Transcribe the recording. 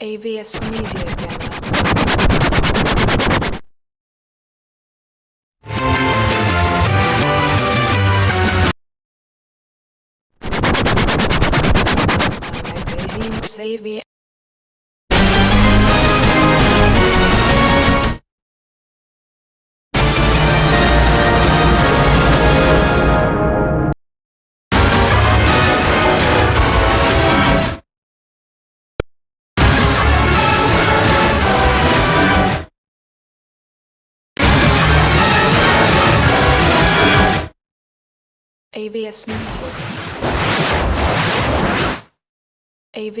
AVS Media Demo. Magazine Xavier. AVS Media. AV